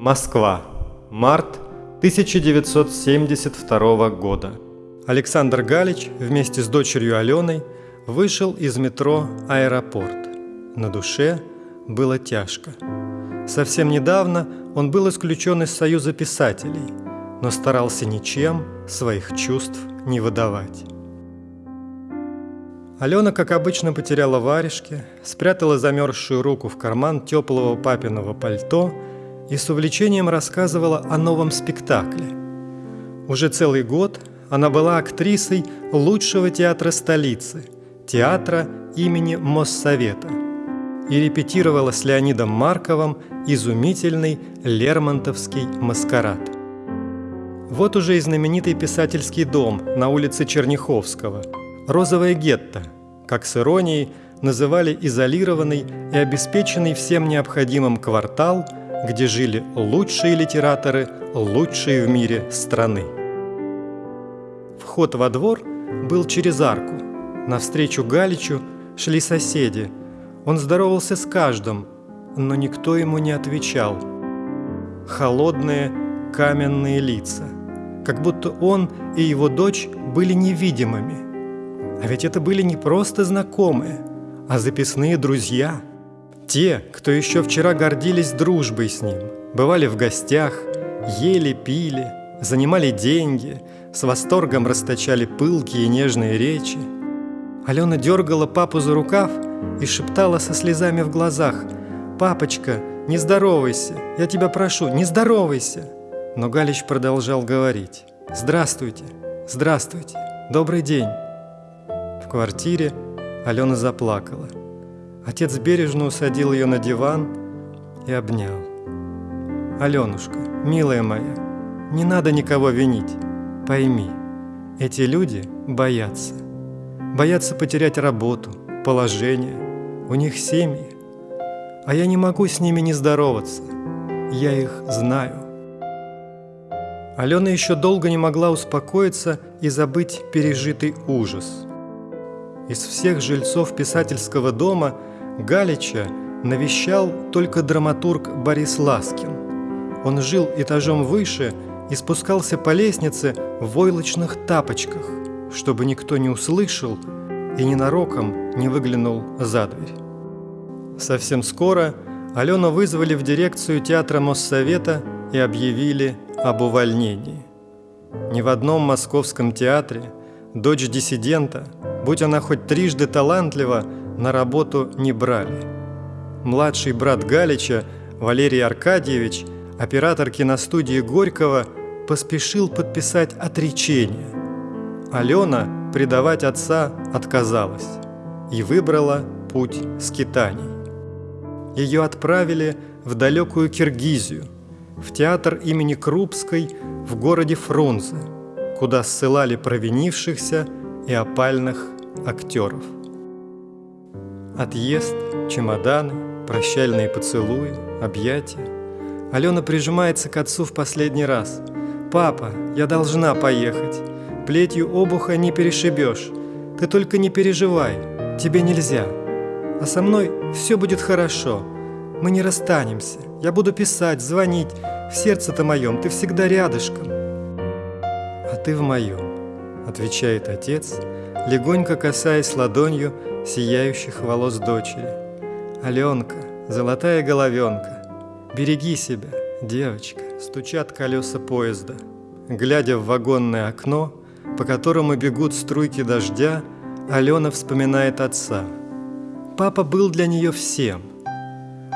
Москва. Март 1972 года. Александр Галич вместе с дочерью Аленой вышел из метро «Аэропорт». На душе было тяжко. Совсем недавно он был исключен из Союза писателей, но старался ничем своих чувств не выдавать. Алена, как обычно, потеряла варежки, спрятала замерзшую руку в карман теплого папиного пальто и с увлечением рассказывала о новом спектакле. Уже целый год она была актрисой лучшего театра столицы, театра имени Моссовета, и репетировала с Леонидом Марковым изумительный Лермонтовский маскарад. Вот уже и знаменитый писательский дом на улице Черняховского – «Розовое гетто», как с иронией называли изолированный и обеспеченный всем необходимым квартал, где жили лучшие литераторы, лучшие в мире страны. Вход во двор был через арку. Навстречу Галичу шли соседи. Он здоровался с каждым, но никто ему не отвечал. Холодные каменные лица, как будто он и его дочь были невидимыми – а ведь это были не просто знакомые, а записные друзья. Те, кто еще вчера гордились дружбой с ним, бывали в гостях, ели, пили, занимали деньги, с восторгом расточали пылкие и нежные речи. Алена дергала папу за рукав и шептала со слезами в глазах «Папочка, не здоровайся, я тебя прошу, не здоровайся!» Но Галич продолжал говорить «Здравствуйте, здравствуйте, добрый день!» квартире Алена заплакала. Отец бережно усадил ее на диван и обнял. «Аленушка, милая моя, не надо никого винить. Пойми, эти люди боятся. Боятся потерять работу, положение. У них семьи. А я не могу с ними не здороваться. Я их знаю». Алена еще долго не могла успокоиться и забыть пережитый ужас – из всех жильцов писательского дома Галича навещал только драматург Борис Ласкин. Он жил этажом выше и спускался по лестнице в войлочных тапочках, чтобы никто не услышал и ненароком не выглянул за дверь. Совсем скоро Алену вызвали в дирекцию театра Моссовета и объявили об увольнении. Ни в одном московском театре дочь диссидента – Будь она хоть трижды талантлива, на работу не брали. Младший брат Галича, Валерий Аркадьевич, оператор киностудии Горького, поспешил подписать отречение. Алена предавать отца отказалась и выбрала путь скитаний. Ее отправили в далекую Киргизию, в театр имени Крупской в городе Фрунзе, куда ссылали провинившихся и опальных актеров. Отъезд, чемоданы, прощальные поцелуи, объятия. Алена прижимается к отцу в последний раз. «Папа, я должна поехать. Плетью обуха не перешибешь. Ты только не переживай, тебе нельзя. А со мной все будет хорошо. Мы не расстанемся. Я буду писать, звонить. В сердце-то моем ты всегда рядышком. А ты в моем отвечает отец, легонько касаясь ладонью сияющих волос дочери. Аленка, золотая головенка, береги себя, девочка, стучат колеса поезда. Глядя в вагонное окно, по которому бегут струйки дождя, Алена вспоминает отца. Папа был для нее всем.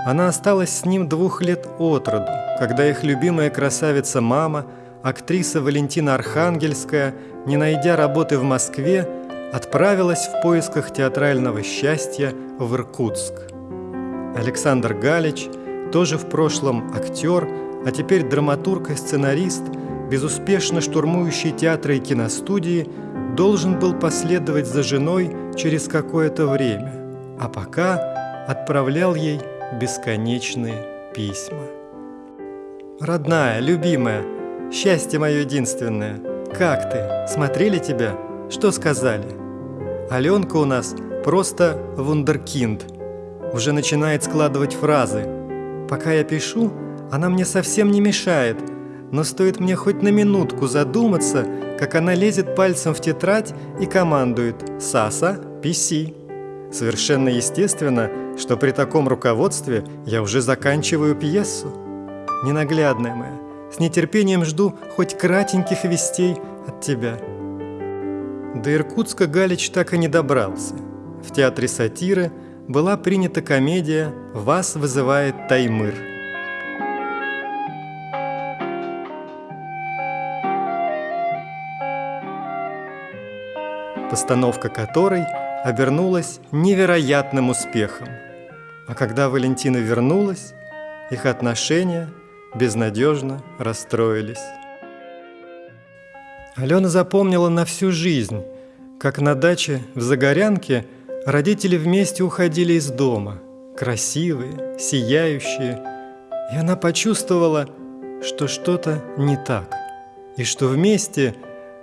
Она осталась с ним двух лет от роду, когда их любимая красавица мама – актриса Валентина Архангельская, не найдя работы в Москве, отправилась в поисках театрального счастья в Иркутск. Александр Галич, тоже в прошлом актер, а теперь драматург и сценарист, безуспешно штурмующий театры и киностудии, должен был последовать за женой через какое-то время, а пока отправлял ей бесконечные письма. «Родная, любимая, Счастье мое единственное. Как ты? Смотрели тебя? Что сказали? Аленка у нас просто вундеркинд. Уже начинает складывать фразы. Пока я пишу, она мне совсем не мешает, но стоит мне хоть на минутку задуматься, как она лезет пальцем в тетрадь и командует «Саса, писи». Совершенно естественно, что при таком руководстве я уже заканчиваю пьесу. Ненаглядная моя, с нетерпением жду хоть кратеньких вестей от тебя. До Иркутска Галич так и не добрался. В театре сатиры была принята комедия «Вас вызывает Таймыр». Постановка которой обернулась невероятным успехом. А когда Валентина вернулась, их отношения безнадежно расстроились. Алена запомнила на всю жизнь, как на даче в Загорянке родители вместе уходили из дома, красивые, сияющие, и она почувствовала, что что-то не так, и что вместе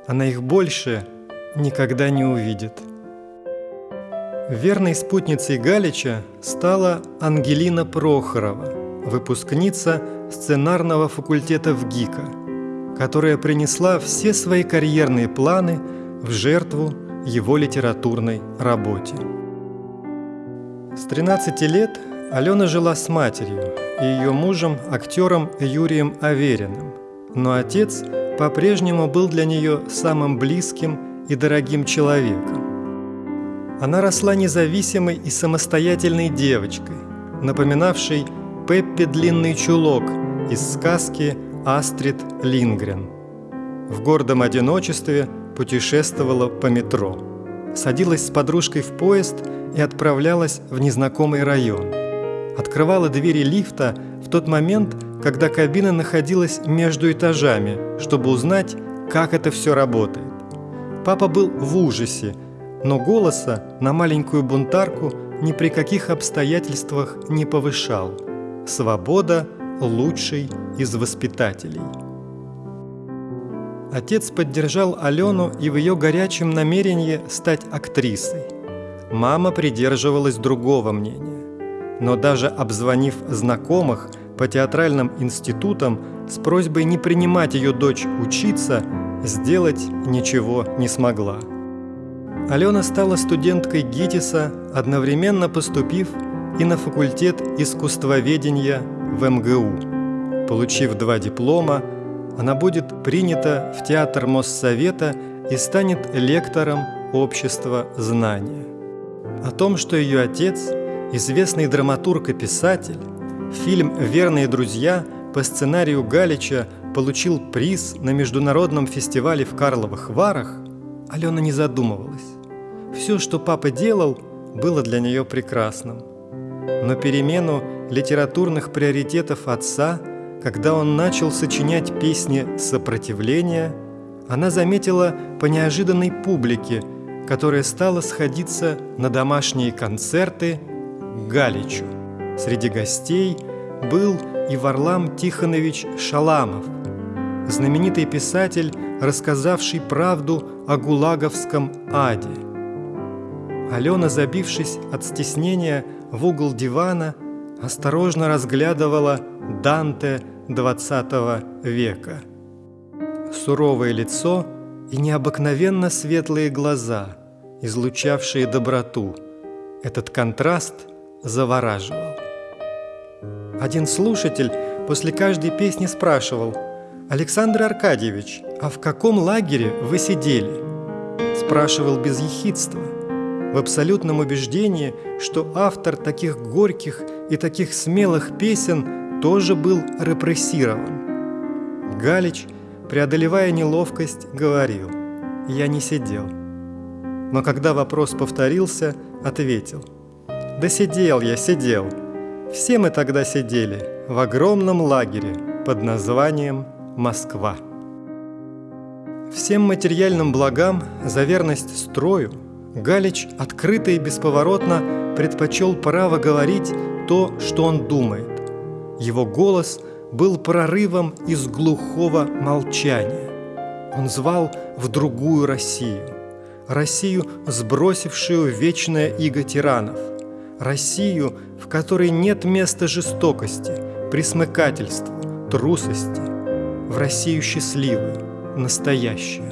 она их больше никогда не увидит. Верной спутницей Галича стала Ангелина Прохорова, выпускница сценарного факультета в ГИКа – которая принесла все свои карьерные планы в жертву его литературной работе. С 13 лет Алена жила с матерью и ее мужем, актером Юрием Авериным, но отец по-прежнему был для нее самым близким и дорогим человеком. Она росла независимой и самостоятельной девочкой, напоминавшей Пеппи Длинный Чулок из сказки Астрид Лингрен. В гордом одиночестве путешествовала по метро. Садилась с подружкой в поезд и отправлялась в незнакомый район. Открывала двери лифта в тот момент, когда кабина находилась между этажами, чтобы узнать, как это все работает. Папа был в ужасе, но голоса на маленькую бунтарку ни при каких обстоятельствах не повышал. Свобода – лучший из воспитателей. Отец поддержал Алену и в ее горячем намерении стать актрисой. Мама придерживалась другого мнения. Но даже обзвонив знакомых по театральным институтам с просьбой не принимать ее дочь учиться, сделать ничего не смогла. Алена стала студенткой ГИТИСа, одновременно поступив и на факультет искусствоведения в МГУ. Получив два диплома, она будет принята в Театр Моссовета и станет лектором Общества знания. О том, что ее отец, известный драматург и писатель, фильм «Верные друзья» по сценарию Галича получил приз на международном фестивале в Карловых Варах, Алена не задумывалась. Все, что папа делал, было для нее прекрасным. Но перемену литературных приоритетов отца, когда он начал сочинять песни сопротивления, она заметила по неожиданной публике, которая стала сходиться на домашние концерты к Галичу. Среди гостей был и Варлам Тихонович Шаламов, знаменитый писатель, рассказавший правду о гулаговском аде. Алена, забившись от стеснения в угол дивана, осторожно разглядывала Данте XX века. Суровое лицо и необыкновенно светлые глаза, излучавшие доброту. Этот контраст завораживал. Один слушатель после каждой песни спрашивал «Александр Аркадьевич, а в каком лагере вы сидели?» Спрашивал без ехидства – в абсолютном убеждении, что автор таких горьких и таких смелых песен тоже был репрессирован. Галич, преодолевая неловкость, говорил «Я не сидел». Но когда вопрос повторился, ответил «Да сидел я, сидел. Все мы тогда сидели в огромном лагере под названием Москва». Всем материальным благам за верность строю – Галич открыто и бесповоротно предпочел право говорить то, что он думает. Его голос был прорывом из глухого молчания. Он звал в другую Россию. Россию, сбросившую вечное иго тиранов. Россию, в которой нет места жестокости, присмыкательству, трусости, в Россию счастливую, настоящую.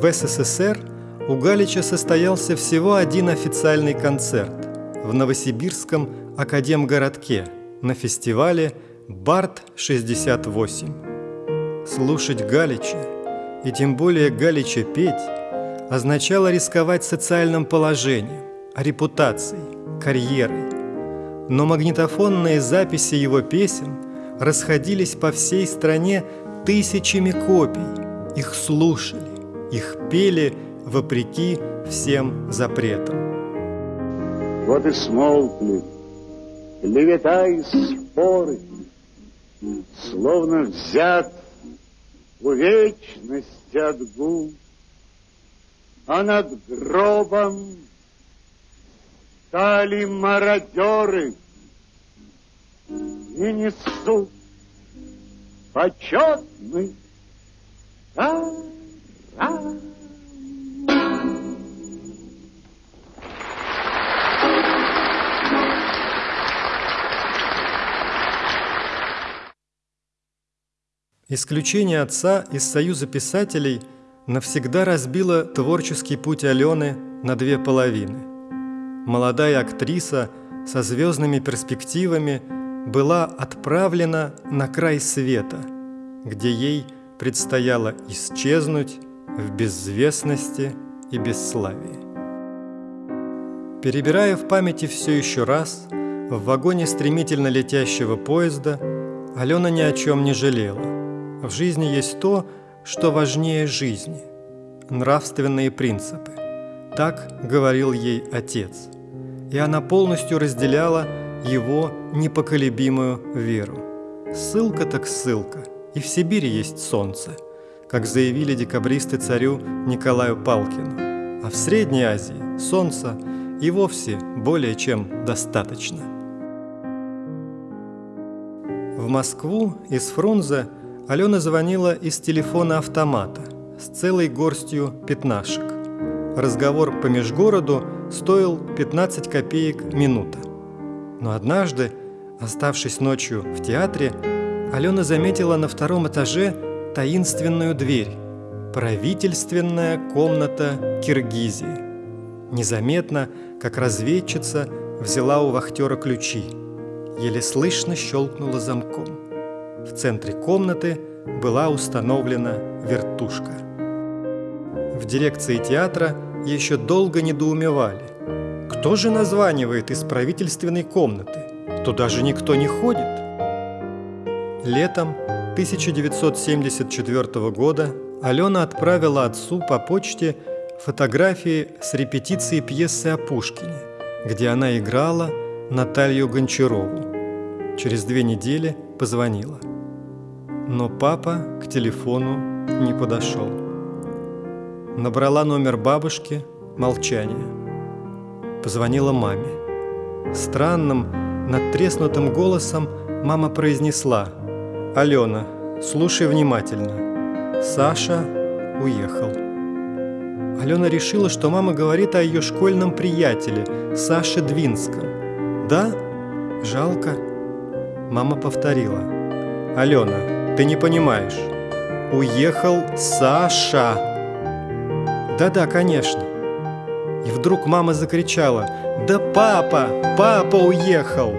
В СССР у Галича состоялся всего один официальный концерт в Новосибирском академгородке на фестивале «Барт-68». Слушать Галича, и тем более Галича петь, означало рисковать социальным положением, репутацией, карьерой. Но магнитофонные записи его песен расходились по всей стране тысячами копий. Их слушали, их пели вопреки всем запретам. Вот и смолкли клевета и споры, Словно взят у вечности отгул, А над гробом стали мародеры И несут почетный таран. Исключение отца из Союза писателей навсегда разбило творческий путь Алены на две половины. Молодая актриса со звездными перспективами была отправлена на край света, где ей предстояло исчезнуть в безвестности и бесславии. Перебирая в памяти все еще раз, в вагоне стремительно летящего поезда Алена ни о чем не жалела. В жизни есть то, что важнее жизни – нравственные принципы. Так говорил ей отец. И она полностью разделяла его непоколебимую веру. Ссылка так ссылка, и в Сибири есть солнце, как заявили декабристы царю Николаю Палкину. А в Средней Азии солнца и вовсе более чем достаточно. В Москву из Фрунзе – Алена звонила из телефона автомата с целой горстью пятнашек. Разговор по межгороду стоил 15 копеек минута. Но однажды, оставшись ночью в театре, Алена заметила на втором этаже таинственную дверь «Правительственная комната Киргизии». Незаметно, как разведчица, взяла у вахтера ключи. Еле слышно щелкнула замком. В центре комнаты была установлена вертушка. В дирекции театра еще долго недоумевали. Кто же названивает из правительственной комнаты? Туда же никто не ходит. Летом 1974 года Алена отправила отцу по почте фотографии с репетиции пьесы о Пушкине, где она играла Наталью Гончарову. Через две недели позвонила. Но папа к телефону не подошел. Набрала номер бабушки, молчание. Позвонила маме. Странным, надтреснутым голосом мама произнесла «Алена, слушай внимательно. Саша уехал». Алена решила, что мама говорит о ее школьном приятеле Саше Двинском. «Да? Жалко». Мама повторила. «Алена, ты не понимаешь. Уехал Саша. Да-да, конечно. И вдруг мама закричала «Да папа! Папа уехал!»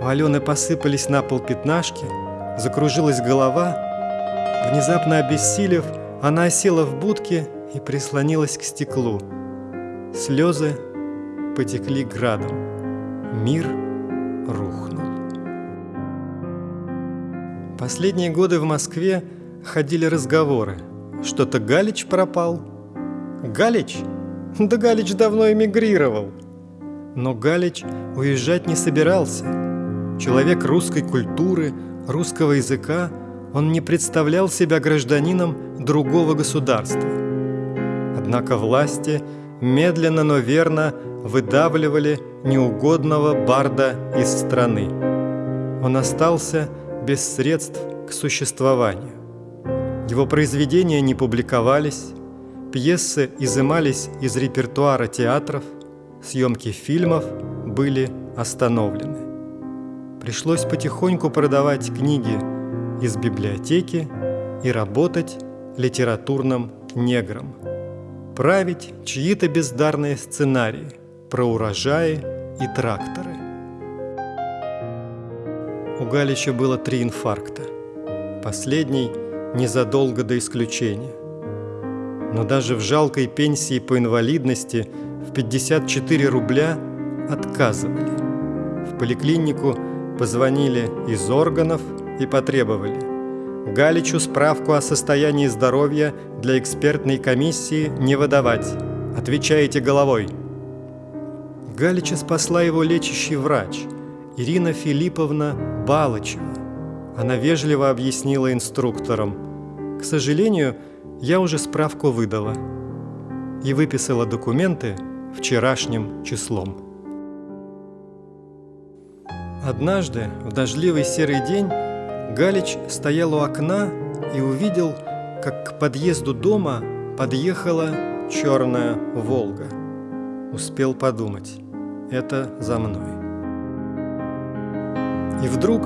У Алены посыпались на пол пятнашки, закружилась голова. Внезапно обессилев, она осела в будке и прислонилась к стеклу. Слезы потекли градом. Мир Последние годы в Москве ходили разговоры. Что-то Галич пропал. Галич? Да Галич давно эмигрировал. Но Галич уезжать не собирался. Человек русской культуры, русского языка, он не представлял себя гражданином другого государства. Однако власти медленно, но верно выдавливали неугодного барда из страны. Он остался без средств к существованию. Его произведения не публиковались, пьесы изымались из репертуара театров, съемки фильмов были остановлены. пришлось потихоньку продавать книги из библиотеки и работать литературным негром. Править чьи-то бездарные сценарии про урожаи и тракторы. У Галича было три инфаркта. Последний незадолго до исключения. Но даже в жалкой пенсии по инвалидности в 54 рубля отказывали. В поликлинику позвонили из органов и потребовали Галичу справку о состоянии здоровья для экспертной комиссии не выдавать. Отвечаете головой. Галича спасла его лечащий врач Ирина Филипповна Балычева. Она вежливо объяснила инструкторам. К сожалению, я уже справку выдала и выписала документы вчерашним числом. Однажды, в дождливый серый день, Галич стоял у окна и увидел, как к подъезду дома подъехала черная «Волга». Успел подумать, это за мной. И вдруг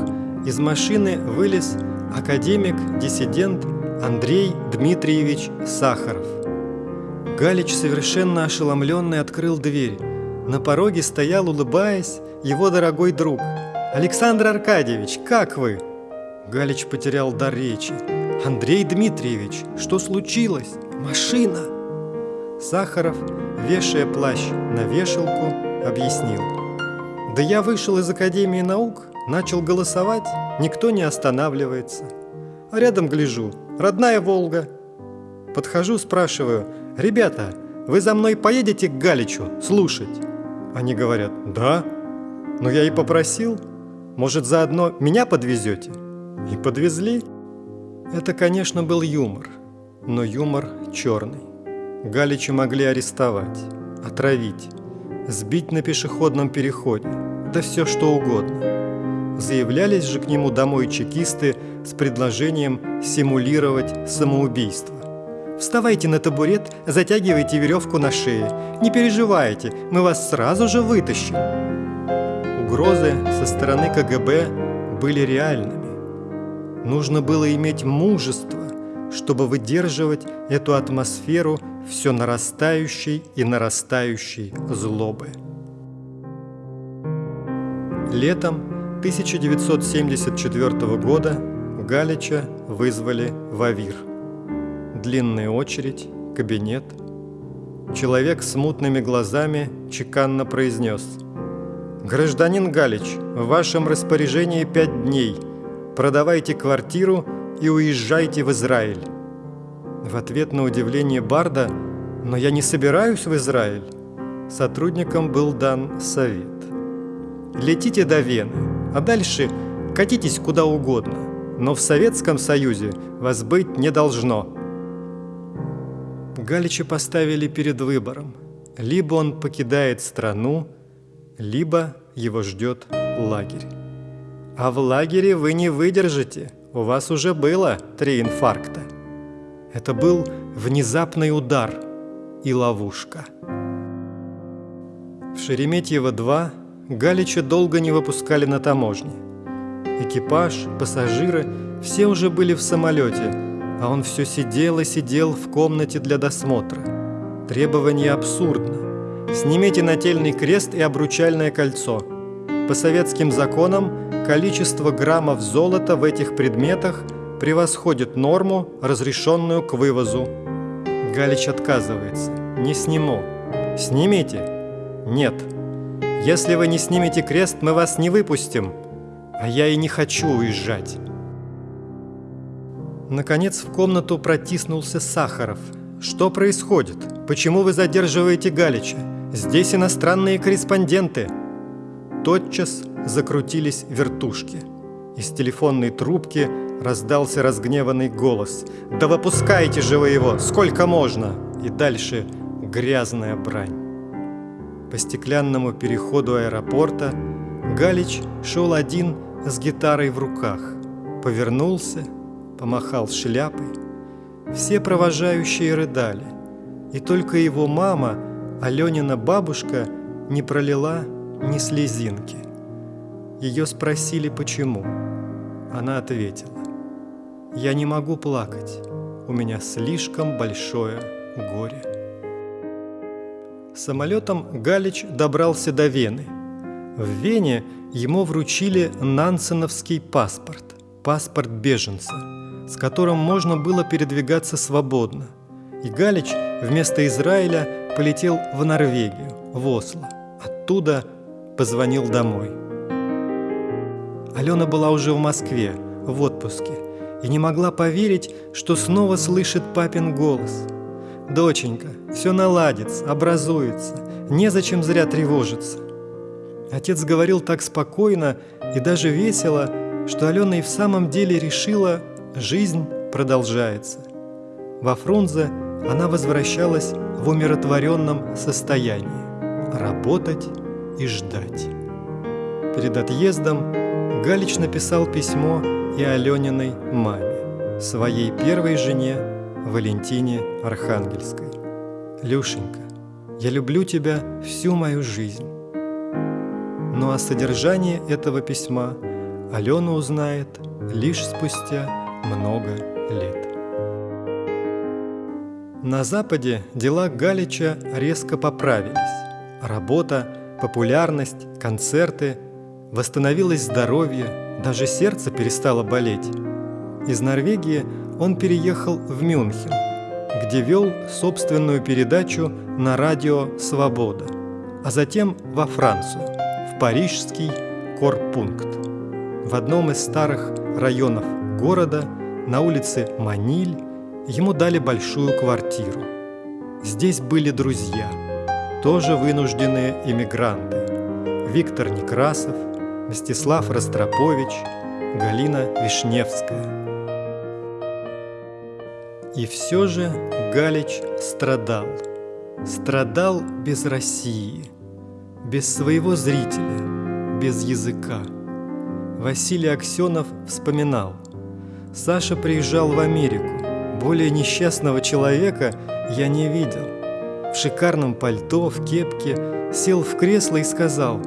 из машины вылез академик-диссидент Андрей Дмитриевич Сахаров. Галич, совершенно ошеломленный, открыл дверь. На пороге стоял, улыбаясь, его дорогой друг. «Александр Аркадьевич, как вы?» Галич потерял дар речи. «Андрей Дмитриевич, что случилось? Машина!» Сахаров, вешая плащ на вешалку, объяснил. «Да я вышел из Академии наук, начал голосовать, никто не останавливается. А рядом гляжу, родная Волга. Подхожу, спрашиваю, «Ребята, вы за мной поедете к Галичу слушать?» Они говорят, «Да». Но я и попросил, может, заодно меня подвезете? И подвезли. Это, конечно, был юмор, но юмор черный. Галича могли арестовать, отравить, сбить на пешеходном переходе, да все что угодно. Заявлялись же к нему домой чекисты с предложением симулировать самоубийство. Вставайте на табурет, затягивайте веревку на шее. Не переживайте, мы вас сразу же вытащим. Угрозы со стороны КГБ были реальными. Нужно было иметь мужество, чтобы выдерживать эту атмосферу все нарастающей и нарастающей злобы. Летом 1974 года Галича вызвали в Авир. Длинная очередь, кабинет. Человек с мутными глазами чеканно произнес «Гражданин Галич, в вашем распоряжении пять дней – продавайте квартиру и уезжайте в Израиль. В ответ на удивление Барда «Но я не собираюсь в Израиль», сотрудникам был дан совет. Летите до Вены, а дальше катитесь куда угодно, но в Советском Союзе вас быть не должно. Галича поставили перед выбором. Либо он покидает страну, либо его ждет лагерь. А в лагере вы не выдержите. У вас уже было три инфаркта. Это был внезапный удар и ловушка. В Шереметьево-2 Галича долго не выпускали на таможне. Экипаж, пассажиры – все уже были в самолете, а он все сидел и сидел в комнате для досмотра. Требование абсурдно. Снимите нательный крест и обручальное кольцо. По советским законам количество граммов золота в этих предметах превосходит норму, разрешенную к вывозу. Галич отказывается. Не сниму. Снимите? Нет. Если вы не снимете крест, мы вас не выпустим. А я и не хочу уезжать. Наконец в комнату протиснулся Сахаров. Что происходит? Почему вы задерживаете Галича? Здесь иностранные корреспонденты. Тотчас закрутились вертушки. Из телефонной трубки раздался разгневанный голос. «Да выпускайте же вы его! Сколько можно?» И дальше грязная брань. По стеклянному переходу аэропорта Галич шел один с гитарой в руках. Повернулся, помахал шляпой. Все провожающие рыдали. И только его мама, Аленина бабушка, не пролила ни слезинки. ее спросили, почему. Она ответила, «Я не могу плакать, у меня слишком большое горе». Самолетом Галич добрался до Вены. В Вене ему вручили нансеновский паспорт, паспорт беженца, с которым можно было передвигаться свободно. И Галич вместо Израиля полетел в Норвегию, в Осло. Оттуда позвонил домой. Алена была уже в Москве, в отпуске, и не могла поверить, что снова слышит папин голос. «Доченька, все наладится, образуется, незачем зря тревожиться». Отец говорил так спокойно и даже весело, что Алена и в самом деле решила, жизнь продолжается. Во Фрунзе она возвращалась в умиротворенном состоянии – работать и ждать. Перед отъездом Галич написал письмо и Алениной маме, своей первой жене Валентине Архангельской. «Люшенька, я люблю тебя всю мою жизнь». Ну а содержание этого письма Алена узнает лишь спустя много лет. На Западе дела Галича резко поправились. Работа, популярность, концерты, восстановилось здоровье, даже сердце перестало болеть. Из Норвегии он переехал в Мюнхен, где вел собственную передачу на радио «Свобода», а затем во Францию, в парижский Корпункт. В одном из старых районов города, на улице Маниль, ему дали большую квартиру. Здесь были друзья, тоже вынужденные эмигранты. Виктор Некрасов, Мстислав Ростропович, Галина Вишневская. И все же Галич страдал. Страдал без России, без своего зрителя, без языка. Василий Аксенов вспоминал. Саша приезжал в Америку, более несчастного человека я не видел. В шикарном пальто, в кепке, сел в кресло и сказал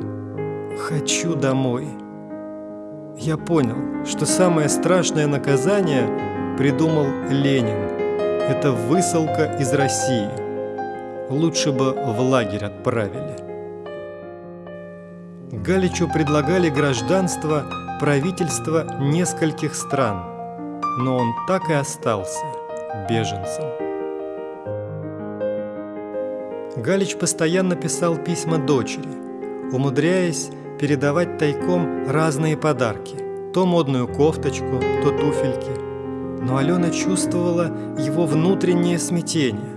«Хочу домой». Я понял, что самое страшное наказание придумал Ленин. Это высылка из России. Лучше бы в лагерь отправили. Галичу предлагали гражданство правительства нескольких стран, но он так и остался – беженцам. Галич постоянно писал письма дочери, умудряясь передавать тайком разные подарки, то модную кофточку, то туфельки. Но Алена чувствовала его внутреннее смятение.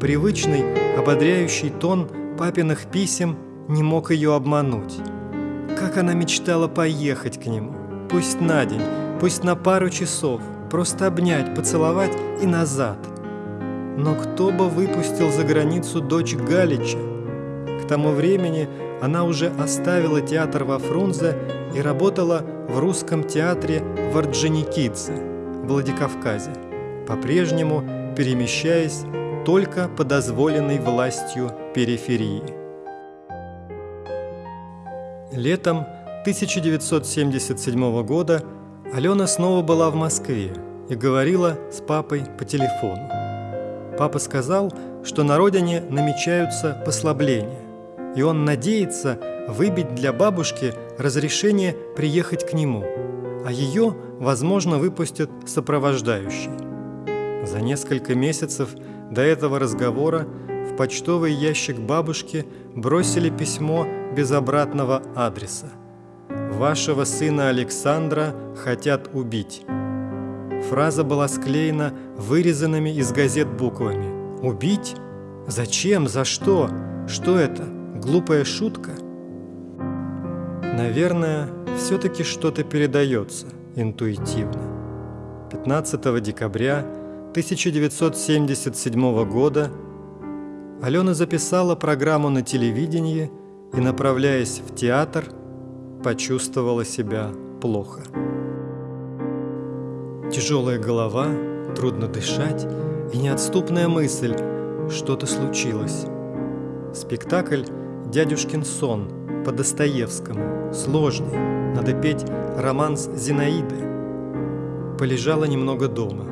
Привычный, ободряющий тон папиных писем не мог ее обмануть. Как она мечтала поехать к нему, пусть на день, пусть на пару часов – просто обнять, поцеловать и назад. Но кто бы выпустил за границу дочь Галича? К тому времени она уже оставила театр во Фрунзе и работала в русском театре в Орджоникидзе, Владикавказе, по-прежнему перемещаясь только по дозволенной властью периферии. Летом 1977 года Алена снова была в Москве и говорила с папой по телефону. Папа сказал, что на родине намечаются послабления, и он надеется выбить для бабушки разрешение приехать к нему, а ее, возможно, выпустят сопровождающий. За несколько месяцев до этого разговора в почтовый ящик бабушки бросили письмо без обратного адреса. «Вашего сына Александра хотят убить». Фраза была склеена вырезанными из газет буквами. «Убить? Зачем? За что? Что это? Глупая шутка?» Наверное, все-таки что-то передается интуитивно. 15 декабря 1977 года Алена записала программу на телевидении и, направляясь в театр, почувствовала себя плохо. Тяжелая голова, трудно дышать и неотступная мысль – что-то случилось. Спектакль «Дядюшкин сон» по Достоевскому, сложный, надо петь романс Зинаиды. Полежала немного дома,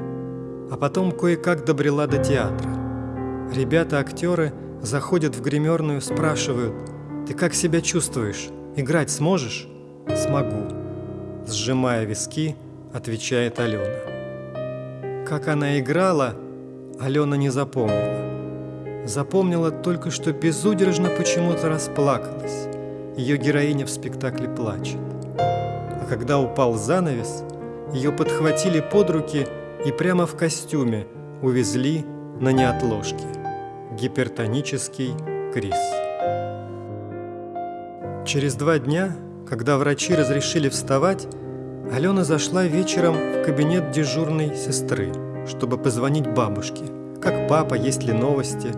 а потом кое-как добрела до театра. Ребята-актеры заходят в гримерную, спрашивают, «Ты как себя чувствуешь? Играть сможешь?» «Смогу», – сжимая виски, отвечает Алена. Как она играла, Алена не запомнила. Запомнила только, что безудержно почему-то расплакалась. Ее героиня в спектакле плачет. Когда упал занавес, ее подхватили под руки и прямо в костюме увезли на неотложке. Гипертонический криз. Через два дня, когда врачи разрешили вставать, Алена зашла вечером в кабинет дежурной сестры, чтобы позвонить бабушке. Как папа, есть ли новости?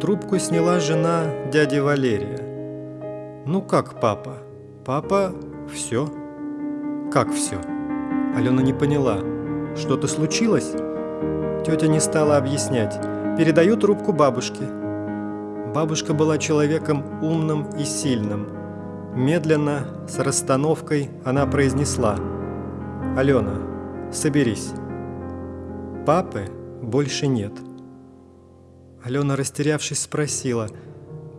Трубку сняла жена дяди Валерия. Ну как папа? Папа, все. Как все? Алена не поняла. Что-то случилось? Тетя не стала объяснять. Передаю трубку бабушке. Бабушка была человеком умным и сильным. Медленно, с расстановкой, она произнесла. «Алена, соберись. Папы больше нет». Алена, растерявшись, спросила.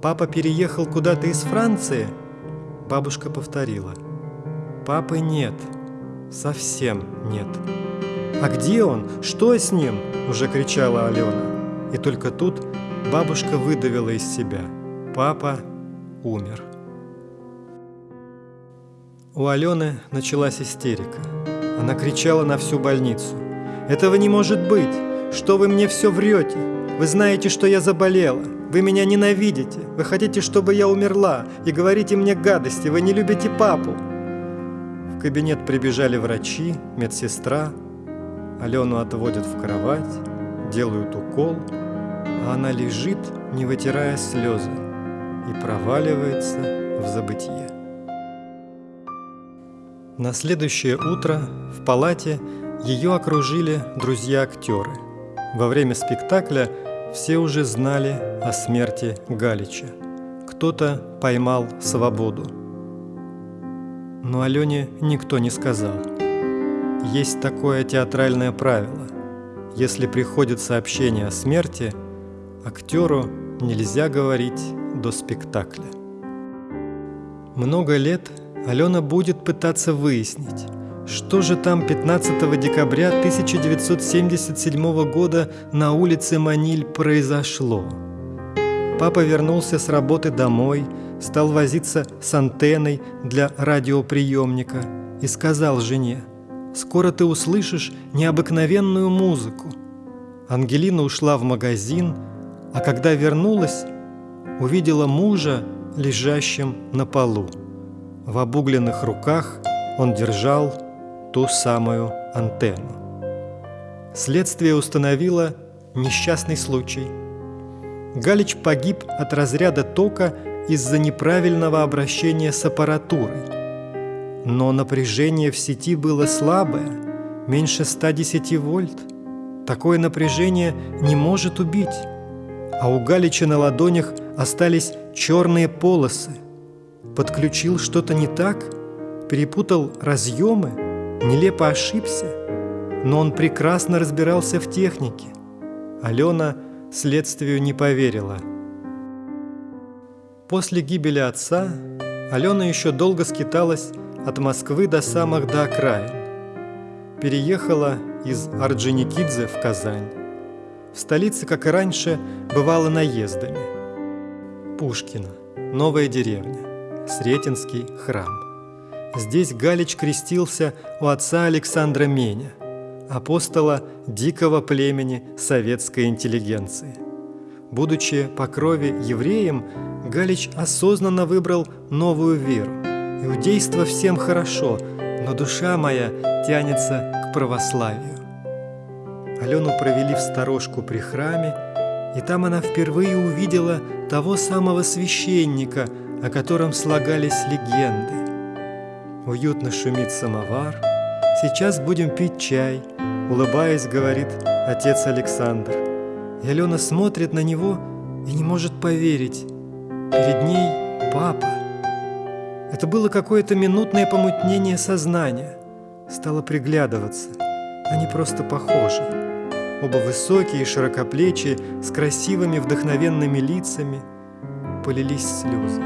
«Папа переехал куда-то из Франции?» Бабушка повторила. «Папы нет. Совсем нет». «А где он? Что с ним?» – уже кричала Алена. И только тут бабушка выдавила из себя. Папа умер. У Алены началась истерика. Она кричала на всю больницу. «Этого не может быть! Что вы мне все врете? Вы знаете, что я заболела. Вы меня ненавидите. Вы хотите, чтобы я умерла. И говорите мне гадости. Вы не любите папу». В кабинет прибежали врачи, медсестра. Алену отводят в кровать, делают укол, а она лежит, не вытирая слезы, и проваливается в забытье. На следующее утро в палате ее окружили друзья-актеры. Во время спектакля все уже знали о смерти Галича. Кто-то поймал свободу. Но Алене никто не сказал. Есть такое театральное правило. Если приходит сообщение о смерти, актеру нельзя говорить до спектакля. Много лет Алена будет пытаться выяснить, что же там 15 декабря 1977 года на улице Маниль произошло. Папа вернулся с работы домой, стал возиться с антенной для радиоприемника и сказал жене, «Скоро ты услышишь необыкновенную музыку». Ангелина ушла в магазин, а когда вернулась, увидела мужа, лежащим на полу. В обугленных руках он держал ту самую антенну. Следствие установило несчастный случай. Галич погиб от разряда тока из-за неправильного обращения с аппаратурой. Но напряжение в сети было слабое, меньше 110 вольт. Такое напряжение не может убить. А у Галича на ладонях остались черные полосы – подключил что-то не так, перепутал разъемы, нелепо ошибся, но он прекрасно разбирался в технике. Алена следствию не поверила. После гибели отца Алена еще долго скиталась от Москвы до самых до окраин. Переехала из Орджоникидзе в Казань. В столице, как и раньше, бывала наездами. Пушкина, новая деревня. Сретенский храм. Здесь Галич крестился у отца Александра Меня, апостола дикого племени советской интеллигенции. Будучи по крови евреем, Галич осознанно выбрал новую веру. Иудейство всем хорошо, но душа моя тянется к православию. Алену провели в сторожку при храме, и там она впервые увидела того самого священника – о котором слагались легенды. Уютно шумит самовар, сейчас будем пить чай, улыбаясь, говорит отец Александр. И Алена смотрит на него и не может поверить. Перед ней папа. Это было какое-то минутное помутнение сознания. Стало приглядываться. Они просто похожи. Оба высокие, широкоплечие, с красивыми, вдохновенными лицами. Полились слезы.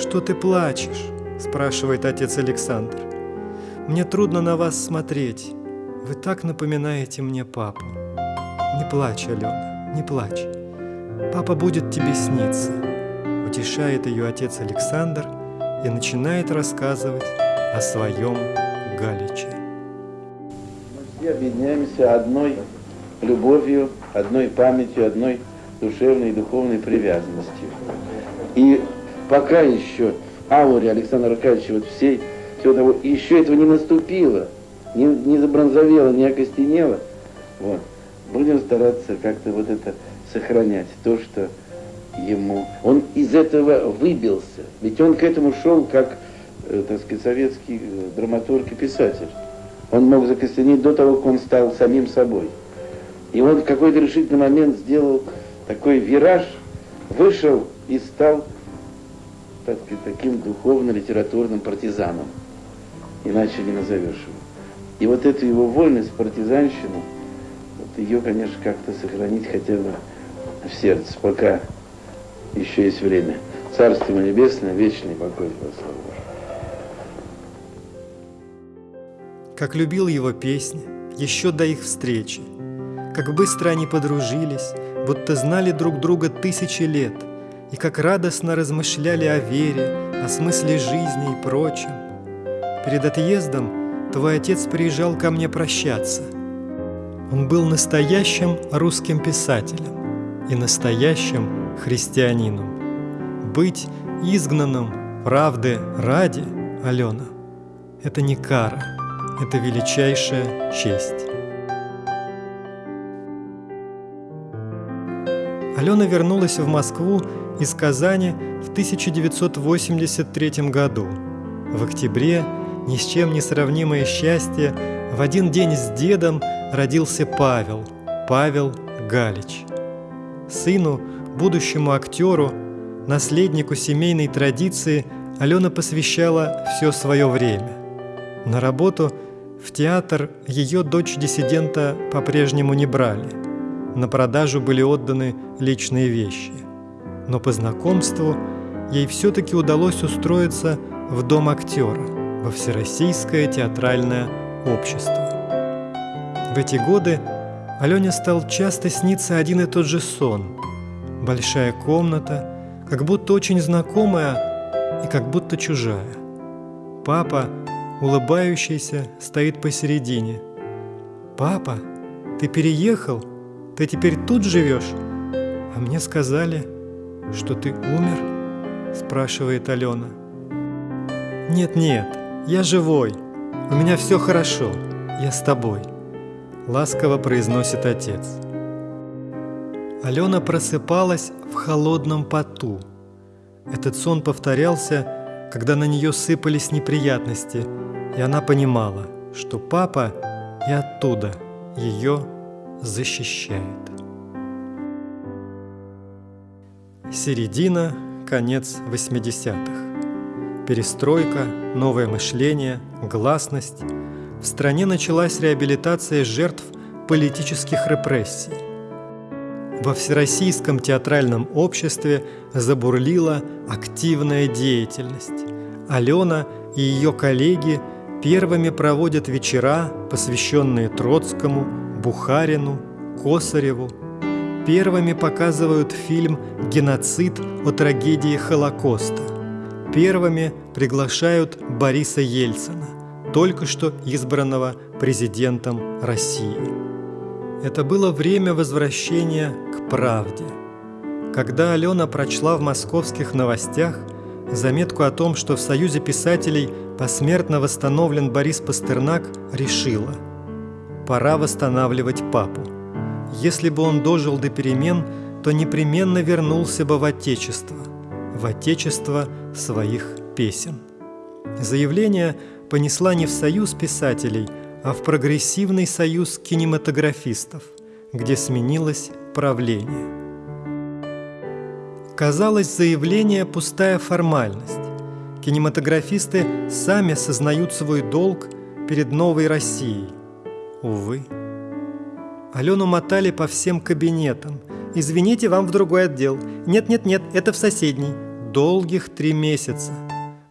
«Что ты плачешь?» – спрашивает отец Александр. «Мне трудно на вас смотреть. Вы так напоминаете мне папу. Не плачь, Алена, не плачь. Папа будет тебе сниться», – утешает ее отец Александр и начинает рассказывать о своем Галиче. Мы все объединяемся одной любовью, одной памятью, одной душевной и духовной привязанностью. И пока еще ауре Александра Аркадьевича вот всей, всего того, еще этого не наступило, не, не забронзовело, не окостенело, вот, будем стараться как-то вот это сохранять, то, что ему... Он из этого выбился, ведь он к этому шел как, э, так сказать, советский э, драматург и писатель. Он мог закостенеть до того, как он стал самим собой. И он в какой-то решительный момент сделал такой вираж, вышел и стал так таким духовно-литературным партизаном. Иначе не назовешь его. И вот эту его вольность, партизанщину, вот ее, конечно, как-то сохранить хотя бы в сердце, пока еще есть время. Царство ему небесное, вечный покой, слава Как любил его песни, еще до их встречи, как быстро они подружились, будто знали друг друга тысячи лет, и как радостно размышляли о вере, о смысле жизни и прочем. Перед отъездом твой отец приезжал ко мне прощаться. Он был настоящим русским писателем и настоящим христианином. Быть изгнанным правды ради, Алена, это не кара, это величайшая честь. Алена вернулась в Москву из Казани в 1983 году. В октябре ни с чем не сравнимое счастье в один день с дедом родился Павел, Павел Галич. Сыну, будущему актеру, наследнику семейной традиции Алена посвящала все свое время. На работу в театр ее дочь диссидента по-прежнему не брали – на продажу были отданы личные вещи. Но по знакомству ей все-таки удалось устроиться в Дом актера, во Всероссийское театральное общество. В эти годы Алене стал часто сниться один и тот же сон. Большая комната, как будто очень знакомая и как будто чужая. Папа, улыбающийся, стоит посередине. «Папа, ты переехал?» Ты теперь тут живешь? А мне сказали, что ты умер?» Спрашивает Алена. «Нет-нет, я живой. У меня все хорошо. Я с тобой», ласково произносит отец. Алена просыпалась в холодном поту. Этот сон повторялся, когда на нее сыпались неприятности, и она понимала, что папа и оттуда ее защищает. Середина, конец 80-х. Перестройка, новое мышление, гласность. В стране началась реабилитация жертв политических репрессий. Во Всероссийском театральном обществе забурлила активная деятельность. Алена и ее коллеги первыми проводят вечера, посвященные Троцкому, Бухарину, Косареву. Первыми показывают фильм «Геноцид» о трагедии Холокоста. Первыми приглашают Бориса Ельцина, только что избранного президентом России. Это было время возвращения к правде. Когда Алена прочла в московских новостях заметку о том, что в Союзе писателей посмертно восстановлен Борис Пастернак, решила – пора восстанавливать папу. Если бы он дожил до перемен, то непременно вернулся бы в Отечество, в Отечество своих песен. Заявление понесла не в Союз писателей, а в Прогрессивный союз кинематографистов, где сменилось правление. Казалось, заявление – пустая формальность. кинематографисты сами сознают свой долг перед новой Россией. Увы. Алену мотали по всем кабинетам. «Извините, вам в другой отдел». «Нет-нет-нет, это в соседний». Долгих три месяца.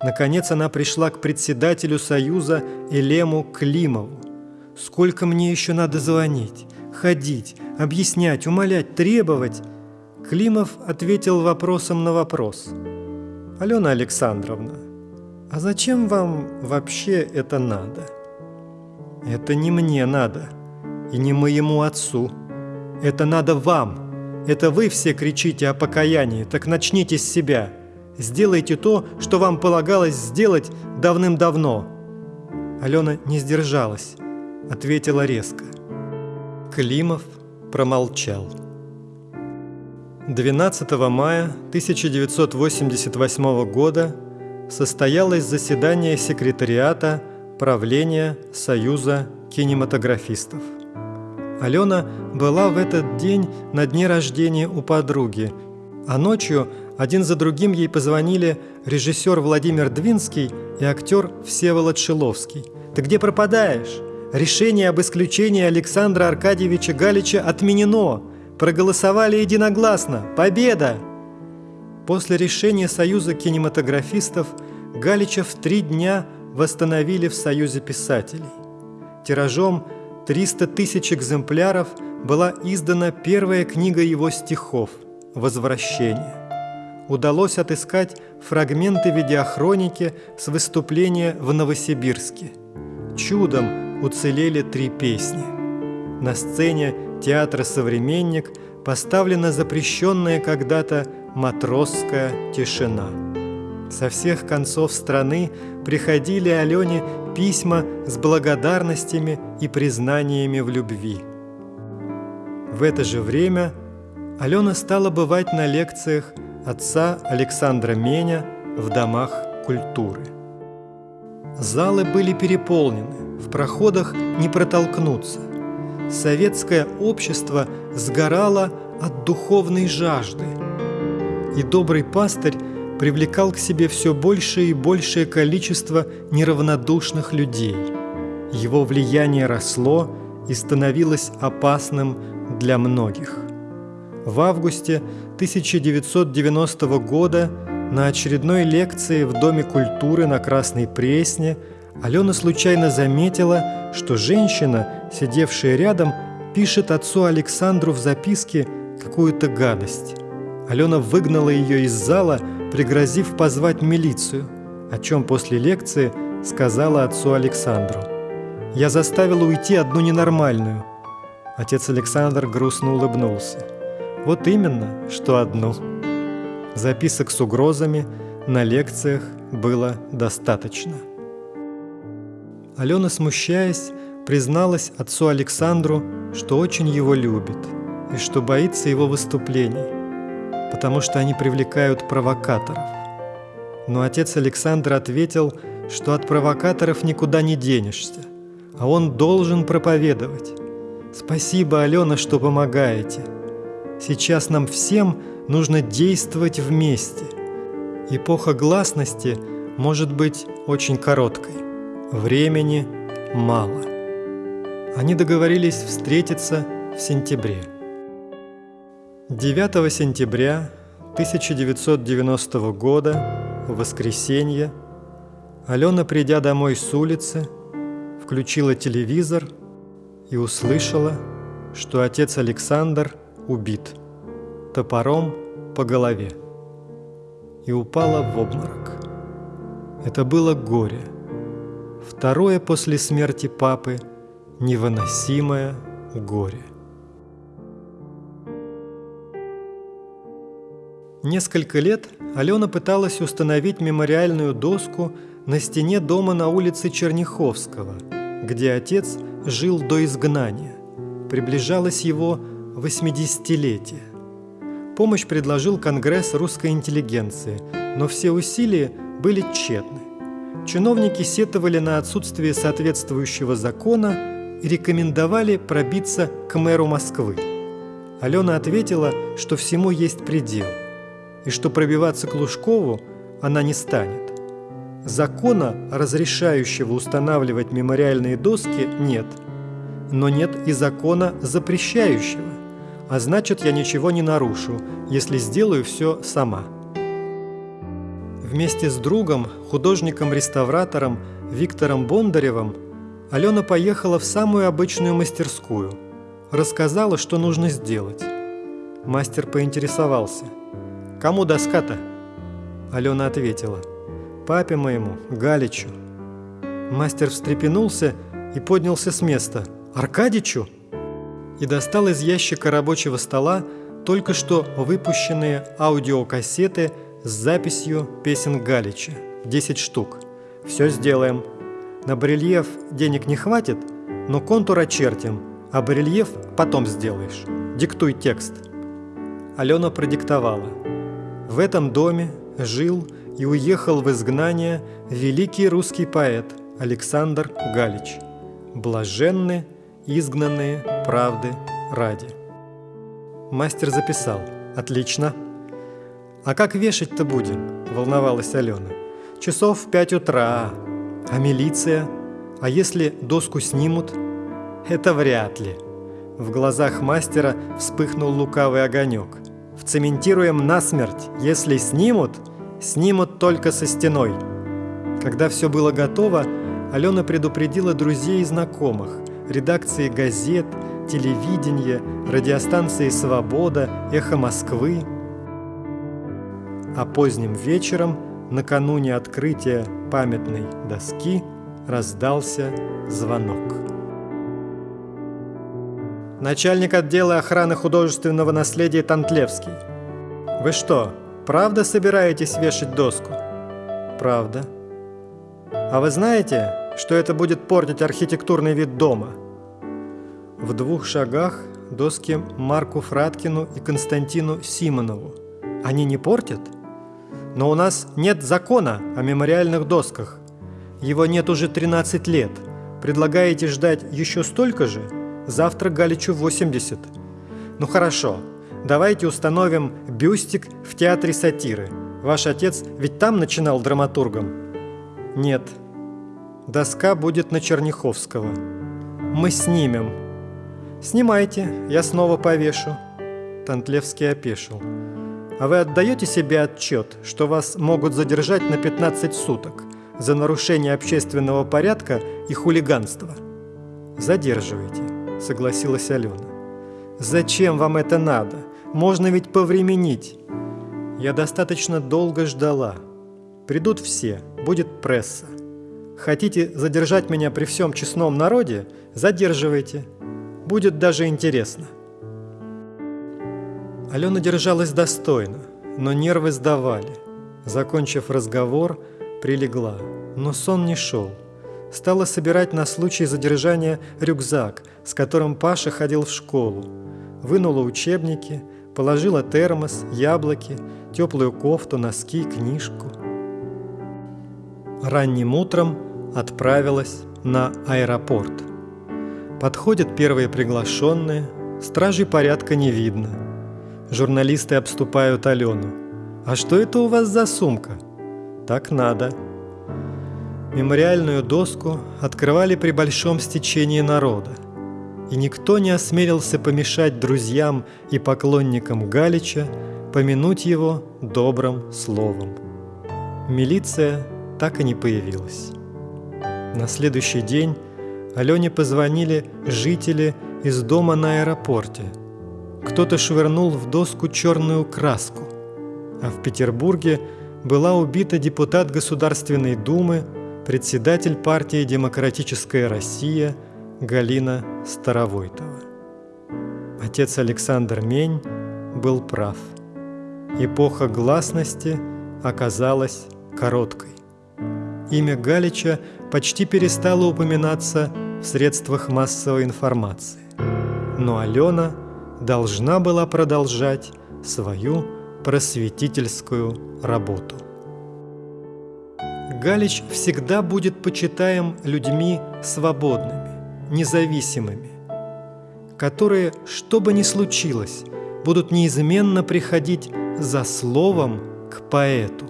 Наконец она пришла к председателю Союза Элему Климову. «Сколько мне еще надо звонить, ходить, объяснять, умолять, требовать?» Климов ответил вопросом на вопрос. «Алена Александровна, а зачем вам вообще это надо?» «Это не мне надо, и не моему отцу. Это надо вам. Это вы все кричите о покаянии, так начните с себя. Сделайте то, что вам полагалось сделать давным-давно». Алена не сдержалась, ответила резко. Климов промолчал. 12 мая 1988 года состоялось заседание секретариата правления Союза кинематографистов. Алена была в этот день на дне рождения у подруги, а ночью один за другим ей позвонили режиссер Владимир Двинский и актер Всеволод Шиловский. «Ты где пропадаешь? Решение об исключении Александра Аркадьевича Галича отменено!» Проголосовали единогласно. Победа! После решения Союза кинематографистов Галича в три дня восстановили в Союзе писателей. Тиражом 300 тысяч экземпляров была издана первая книга его стихов «Возвращение». Удалось отыскать фрагменты видеохроники с выступления в Новосибирске. Чудом уцелели три песни. На сцене театра «Современник» поставлена запрещенная когда-то матросская тишина. Со всех концов страны приходили Алене письма с благодарностями и признаниями в любви. В это же время Алена стала бывать на лекциях отца Александра Меня в домах культуры. Залы были переполнены, в проходах не протолкнуться – советское общество сгорало от духовной жажды. И добрый пастырь привлекал к себе все большее и большее количество неравнодушных людей. Его влияние росло и становилось опасным для многих. В августе 1990 года на очередной лекции в Доме культуры на Красной Пресне – Алена случайно заметила, что женщина, сидевшая рядом, пишет отцу Александру в записке какую-то гадость. Алена выгнала ее из зала, пригрозив позвать милицию, о чем после лекции сказала отцу Александру. «Я заставила уйти одну ненормальную». Отец Александр грустно улыбнулся. «Вот именно, что одну». Записок с угрозами на лекциях было достаточно. Алена, смущаясь, призналась отцу Александру, что очень его любит и что боится его выступлений, потому что они привлекают провокаторов. Но отец Александр ответил, что от провокаторов никуда не денешься, а он должен проповедовать. «Спасибо, Алена, что помогаете. Сейчас нам всем нужно действовать вместе. Эпоха гласности может быть очень короткой. Времени мало. Они договорились встретиться в сентябре. 9 сентября 1990 года, в воскресенье, Алена, придя домой с улицы, включила телевизор и услышала, что отец Александр убит топором по голове и упала в обморок. Это было горе – Второе после смерти папы – невыносимое горе. Несколько лет Алена пыталась установить мемориальную доску на стене дома на улице Черняховского, где отец жил до изгнания. Приближалось его 80-летие. Помощь предложил Конгресс русской интеллигенции, но все усилия были тщетны. Чиновники сетовали на отсутствие соответствующего закона и рекомендовали пробиться к мэру Москвы. Алена ответила, что всему есть предел, и что пробиваться к Лужкову она не станет. Закона, разрешающего устанавливать мемориальные доски, нет. Но нет и закона, запрещающего. А значит, я ничего не нарушу, если сделаю все сама. Вместе с другом, художником-реставратором Виктором Бондаревым, Алена поехала в самую обычную мастерскую. Рассказала, что нужно сделать. Мастер поинтересовался. «Кому доска-то?» Алена ответила. «Папе моему, Галичу». Мастер встрепенулся и поднялся с места. «Аркадичу?» И достал из ящика рабочего стола только что выпущенные аудиокассеты с записью песен Галича. 10 штук. Все сделаем. На барельеф денег не хватит, но контур очертим, а барельеф потом сделаешь. Диктуй текст. Алена продиктовала. В этом доме жил и уехал в изгнание великий русский поэт Александр Галич. Блаженны, изгнанные правды ради. Мастер записал. Отлично. А как вешать-то будем? Волновалась Алена. Часов в пять утра. А милиция? А если доску снимут? Это вряд ли. В глазах мастера вспыхнул лукавый огонек. Вцементируем насмерть. Если снимут, снимут только со стеной. Когда все было готово, Алена предупредила друзей и знакомых, редакции газет, телевидения, радиостанции «Свобода», «Эхо Москвы». А поздним вечером, накануне открытия памятной доски, раздался звонок. Начальник отдела охраны художественного наследия Тантлевский. Вы что, правда собираетесь вешать доску? Правда. А вы знаете, что это будет портить архитектурный вид дома? В двух шагах доски Марку Фраткину и Константину Симонову. Они не портят? Но у нас нет закона о мемориальных досках. Его нет уже 13 лет. Предлагаете ждать еще столько же? Завтра Галичу 80. Ну хорошо, давайте установим бюстик в театре сатиры. Ваш отец ведь там начинал драматургом? Нет. Доска будет на Черняховского. Мы снимем. Снимайте, я снова повешу. Тантлевский опешил. А вы отдаете себе отчет, что вас могут задержать на 15 суток за нарушение общественного порядка и хулиганство? Задерживайте согласилась Алена. «Зачем вам это надо? Можно ведь повременить». Я достаточно долго ждала. Придут все, будет пресса. Хотите задержать меня при всем честном народе? Задерживайте. Будет даже интересно. Алена держалась достойно, но нервы сдавали. Закончив разговор, прилегла, но сон не шел стала собирать на случай задержания рюкзак, с которым Паша ходил в школу. Вынула учебники, положила термос, яблоки, теплую кофту, носки, книжку. Ранним утром отправилась на аэропорт. Подходят первые приглашенные, стражей порядка не видно. Журналисты обступают Алену. «А что это у вас за сумка?» «Так надо», Мемориальную доску открывали при большом стечении народа, и никто не осмелился помешать друзьям и поклонникам Галича помянуть его добрым словом. Милиция так и не появилась. На следующий день Алене позвонили жители из дома на аэропорте. Кто-то швырнул в доску черную краску, а в Петербурге была убита депутат Государственной Думы председатель партии «Демократическая Россия» Галина Старовойтова. Отец Александр Мень был прав. Эпоха гласности оказалась короткой. Имя Галича почти перестало упоминаться в средствах массовой информации. Но Алена должна была продолжать свою просветительскую работу. Галич всегда будет почитаем людьми свободными, независимыми, которые, что бы ни случилось, будут неизменно приходить за словом к поэту,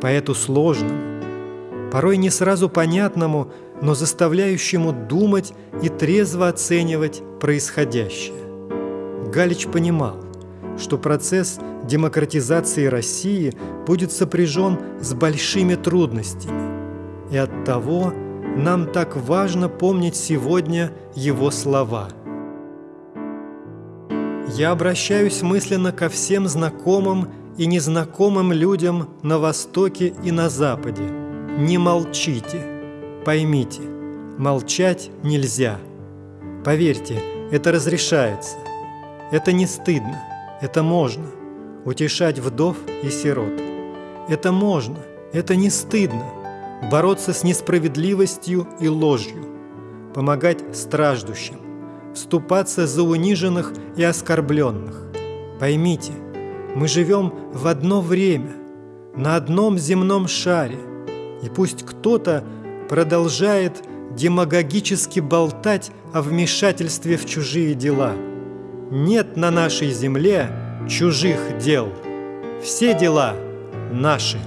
поэту сложному, порой не сразу понятному, но заставляющему думать и трезво оценивать происходящее. Галич понимал, что процесс демократизации России будет сопряжен с большими трудностями, и оттого нам так важно помнить сегодня его слова. Я обращаюсь мысленно ко всем знакомым и незнакомым людям на Востоке и на Западе. Не молчите, поймите, молчать нельзя. Поверьте, это разрешается. Это не стыдно, это можно. Утешать вдов и сирот. Это можно, это не стыдно. Бороться с несправедливостью и ложью. Помогать страждущим. Вступаться за униженных и оскорбленных. Поймите – мы живем в одно время, на одном земном шаре, и пусть кто-то продолжает демагогически болтать о вмешательстве в чужие дела. Нет на нашей земле чужих дел. Все дела наши.